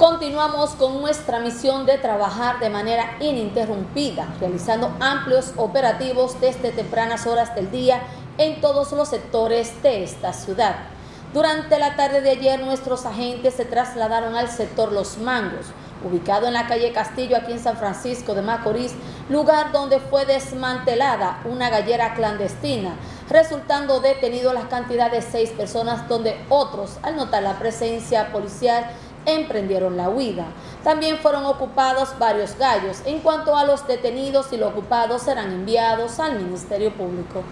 Continuamos con nuestra misión de trabajar de manera ininterrumpida, realizando amplios operativos desde tempranas horas del día en todos los sectores de esta ciudad. Durante la tarde de ayer, nuestros agentes se trasladaron al sector Los Mangos, ubicado en la calle Castillo, aquí en San Francisco de Macorís, lugar donde fue desmantelada una gallera clandestina, resultando detenidos la cantidad de seis personas, donde otros, al notar la presencia policial, emprendieron la huida. También fueron ocupados varios gallos. En cuanto a los detenidos y los ocupados serán enviados al Ministerio Público.